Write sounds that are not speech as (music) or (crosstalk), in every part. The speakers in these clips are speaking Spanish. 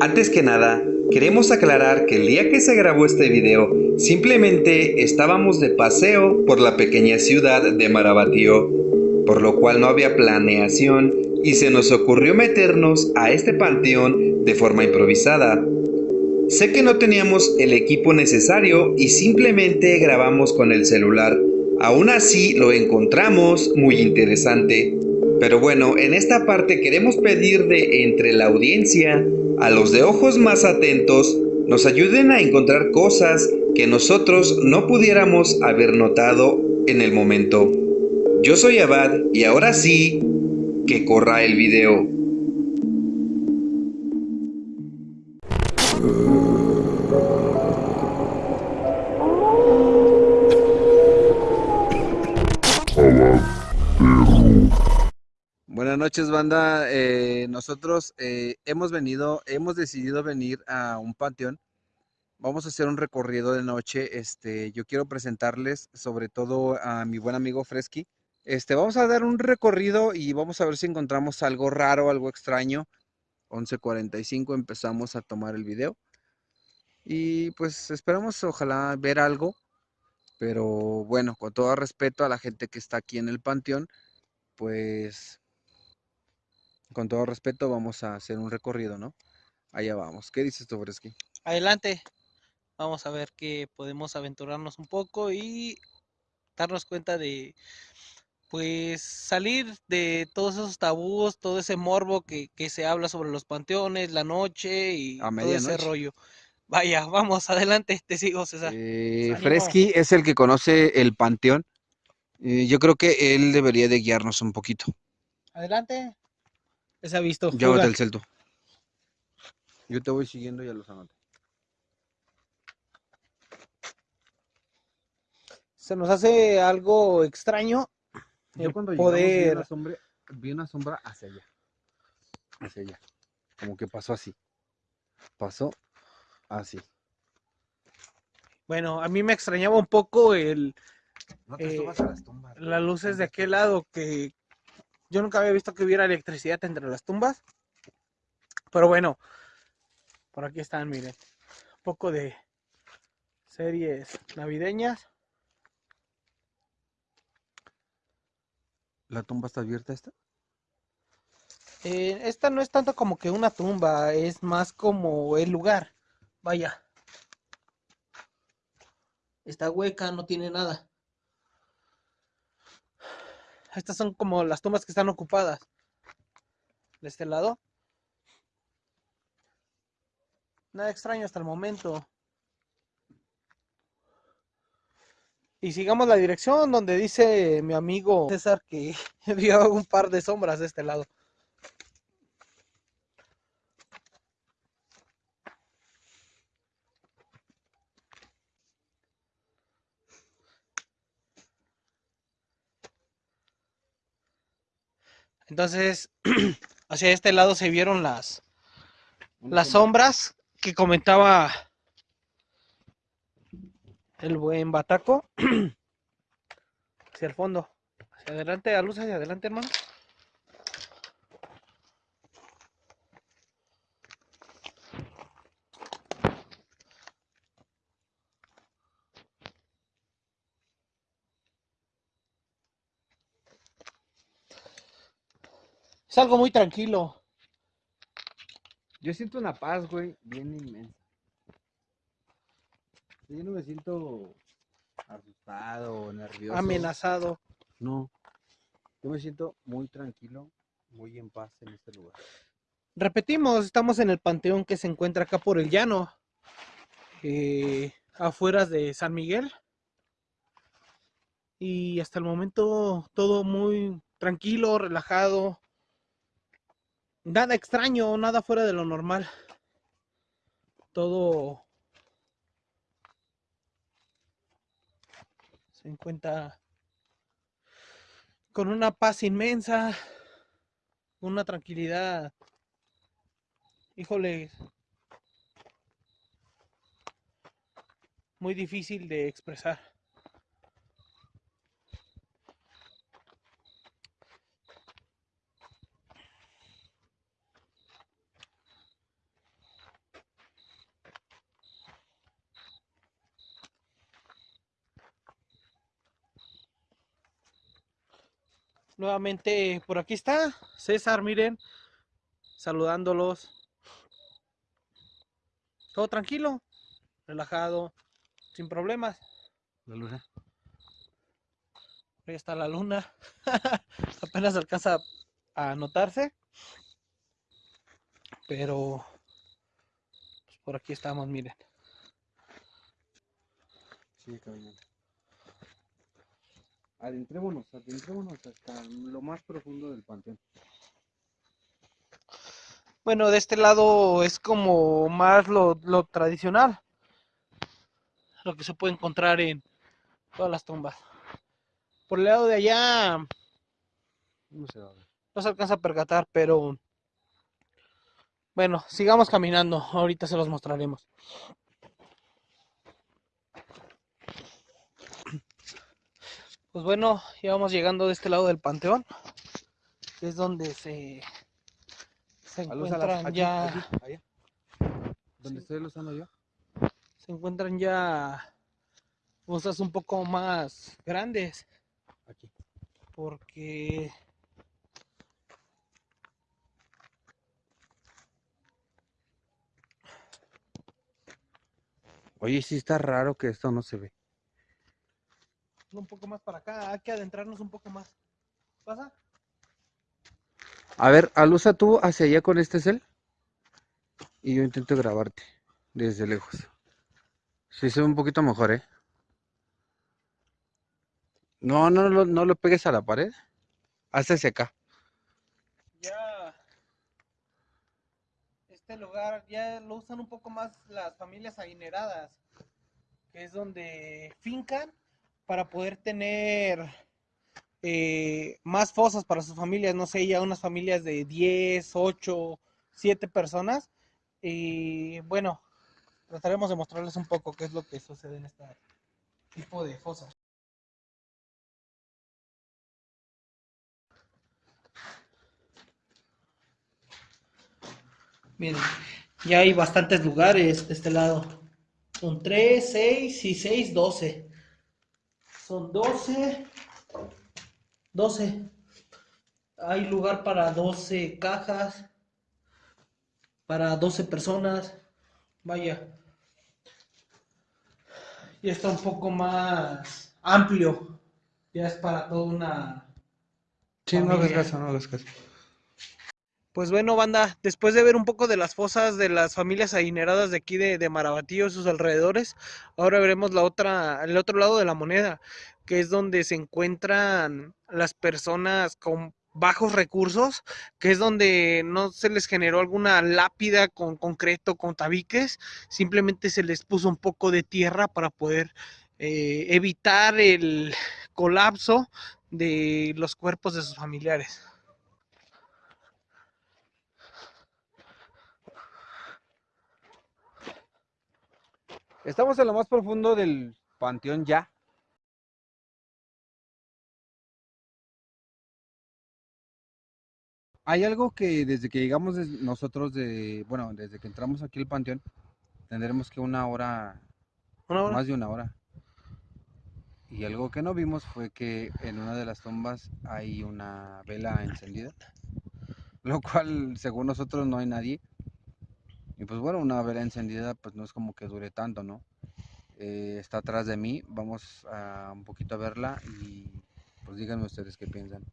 Antes que nada, queremos aclarar que el día que se grabó este video, simplemente estábamos de paseo por la pequeña ciudad de Marabatío, por lo cual no había planeación y se nos ocurrió meternos a este panteón de forma improvisada. Sé que no teníamos el equipo necesario y simplemente grabamos con el celular. Aún así lo encontramos muy interesante. Pero bueno, en esta parte queremos pedir de entre la audiencia a los de ojos más atentos nos ayuden a encontrar cosas que nosotros no pudiéramos haber notado en el momento. Yo soy Abad y ahora sí, que corra el video. Noches, banda. Eh, nosotros eh, hemos venido, hemos decidido venir a un panteón. Vamos a hacer un recorrido de noche. Este, yo quiero presentarles, sobre todo a mi buen amigo Fresky. Este, vamos a dar un recorrido y vamos a ver si encontramos algo raro, algo extraño. 11:45 empezamos a tomar el video. Y pues esperamos, ojalá ver algo. Pero bueno, con todo respeto a la gente que está aquí en el panteón, pues con todo respeto, vamos a hacer un recorrido, ¿no? Allá vamos. ¿Qué dices tú, Fresky? Adelante. Vamos a ver que podemos aventurarnos un poco y darnos cuenta de, pues, salir de todos esos tabús, todo ese morbo que, se habla sobre los panteones, la noche y todo ese rollo. Vaya, (laughs) vamos, adelante, te sigo, César. Eh, Fresky es el que conoce el panteón. Eh, yo creo que él debería de guiarnos un poquito. Adelante. Se ha visto. Llévate el celto. Yo te voy siguiendo y ya los anoté. Se nos hace algo extraño. Yo cuando poder... vi, una sombra, vi una sombra hacia allá. Hacia allá. Como que pasó así. Pasó así. Bueno, a mí me extrañaba un poco el, eh, las luces de aquel lado que, yo nunca había visto que hubiera electricidad entre las tumbas. Pero bueno, por aquí están, miren. Un poco de series navideñas. ¿La tumba está abierta esta? Eh, esta no es tanto como que una tumba, es más como el lugar. Vaya. Está hueca, no tiene nada. Estas son como las tumbas que están ocupadas. De este lado. Nada extraño hasta el momento. Y sigamos la dirección donde dice mi amigo César que (laughs) vio un par de sombras de este lado. Entonces, (clears throat) hacia este lado se vieron las, las sombras que comentaba el buen Bataco. (clears throat) hacia el fondo. Hacia adelante, a luz hacia adelante, hermano. Es algo muy tranquilo. Yo siento una paz, güey, bien inmensa. Yo no me siento asustado, nervioso. Amenazado. No. Yo me siento muy tranquilo, muy en paz en este lugar. Repetimos, estamos en el panteón que se encuentra acá por el llano, eh, afuera de San Miguel. Y hasta el momento todo muy tranquilo, relajado, nada extraño, nada fuera de lo normal. Todo se encuentra con una paz inmensa, una tranquilidad. Híjole, muy difícil de expresar. Nuevamente por aquí está César, miren, saludándolos. Todo tranquilo, relajado, sin problemas. La luna. Ahí está la luna. (laughs) Apenas alcanza a notarse. Pero pues, por aquí estamos, miren. Sigue caminando. Adentrémonos, adentrémonos hasta lo más profundo del panteón. Bueno, de este lado es como más lo, lo tradicional. Lo que se puede encontrar en todas las tumbas. Por el lado de allá No se no se alcanza a percatar, pero bueno, sigamos caminando. Ahorita se los mostraremos. Pues bueno, ya vamos llegando de este lado del panteón, que es donde se, se encuentran ya aquí, allá. ¿Dónde Sí. estoy usando yo? se encuentran ya cosas un poco más grandes, Aquí. porque Oye, sí está raro que esto no se ve. Un poco más para acá, hay que adentrarnos un poco más. ¿Pasa? A ver, alusa tú hacia allá con este cel. Y yo intento grabarte desde lejos. Sí se ve un poquito mejor, ¿eh? No, no, lo- no lo pegues a la pared. Hazte hacia acá. Ya este lugar ya lo usan un poco más las familias adineradas, que es donde fincan para poder tener eh, más fosas para sus familias, no sé, ya unas familias de 10, 8, 7 personas. Y bueno, trataremos de mostrarles un poco qué es lo que sucede en este tipo de fosas. Miren, ya hay bastantes lugares de este lado. Son 3, 6 y 6, 12. Son 12. 12. Hay lugar para 12 cajas. Para 12 personas. Vaya. Ya está un poco más amplio. Ya es para toda una Sí, no hagas Familia. caso, no hagas caso. Pues bueno, banda, después de ver un poco de las fosas de las familias adineradas de aquí de, de Marabatío y sus alrededores, ahora veremos la otra, el otro lado de la moneda, que es donde se encuentran las personas con bajos recursos, que es donde no se les generó alguna lápida con concreto, con tabiques, simplemente se les puso un poco de tierra para poder eh, evitar el colapso de los cuerpos de sus familiares. Estamos en lo más profundo del panteón ya. Hay algo que desde que llegamos nosotros de, bueno, desde que entramos aquí al panteón, tendremos que una hora, Una hora. más de una hora. Y algo que no vimos fue que en una de las tumbas hay una vela encendida, lo cual según nosotros no hay nadie. Y pues bueno, una vela encendida pues no es como que dure tanto, ¿no? Eh, está atrás de mí, vamos a un poquito a verla y pues díganme ustedes qué piensan.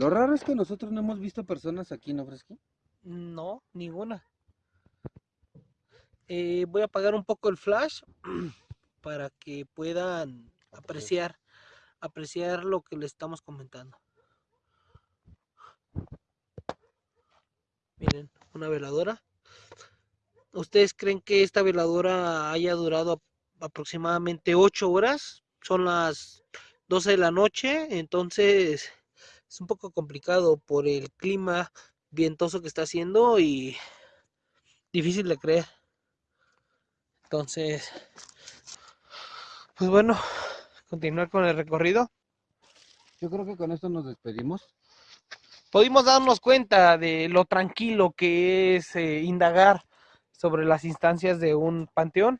Lo raro es que nosotros no hemos visto personas aquí, ¿no, Fresqui? No, ninguna. Eh, voy a apagar un poco el flash (clears throat) para que puedan apreciar, apreciar lo que les estamos comentando. Miren, una veladora. ¿Ustedes creen que esta veladora haya durado ap- aproximadamente 8 horas? Son las 12 de la noche, entonces es un poco complicado por el clima vientoso que está haciendo y difícil de creer. Entonces, pues bueno, continuar con el recorrido. Yo creo que con esto nos despedimos. Pudimos darnos cuenta de lo tranquilo que es eh, indagar sobre las instancias de un panteón.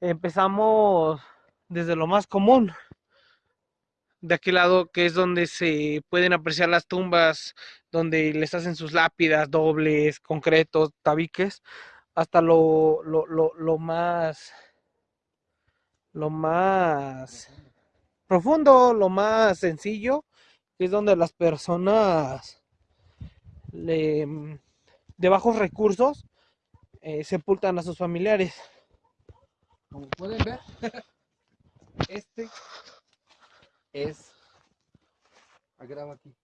Empezamos desde lo más común, de aquel lado que es donde se pueden apreciar las tumbas, donde les hacen sus lápidas dobles, concretos, tabiques, hasta lo, lo, lo, lo más, lo más profundo, lo más sencillo, que es donde las personas le, de bajos recursos eh, sepultan a sus familiares. Como pueden ver, (laughs) este es. Agrava aquí.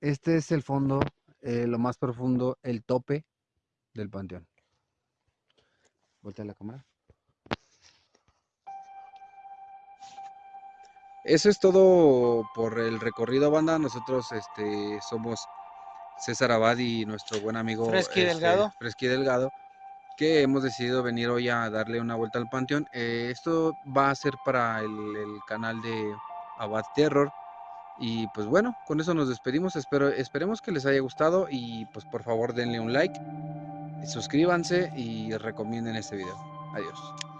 Este es el fondo, eh, lo más profundo, el tope del panteón. Voltea la cámara. Eso es todo por el recorrido, banda. Nosotros este, somos César Abad y nuestro buen amigo Fresqui este, Delgado. Fresqui Delgado, que hemos decidido venir hoy a darle una vuelta al panteón. Eh, esto va a ser para el, el canal de Abad Terror. Y pues bueno, con eso nos despedimos. Espero, esperemos que les haya gustado y pues por favor denle un like, suscríbanse y recomienden este video. Adiós.